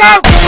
go!